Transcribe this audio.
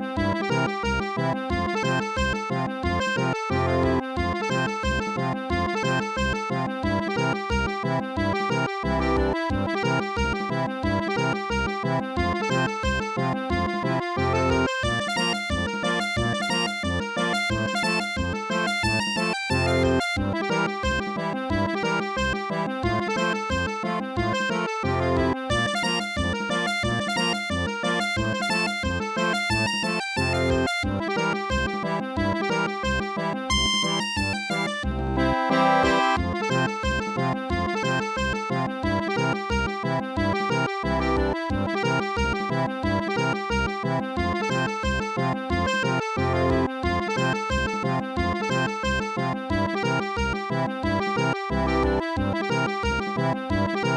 Thank you. Música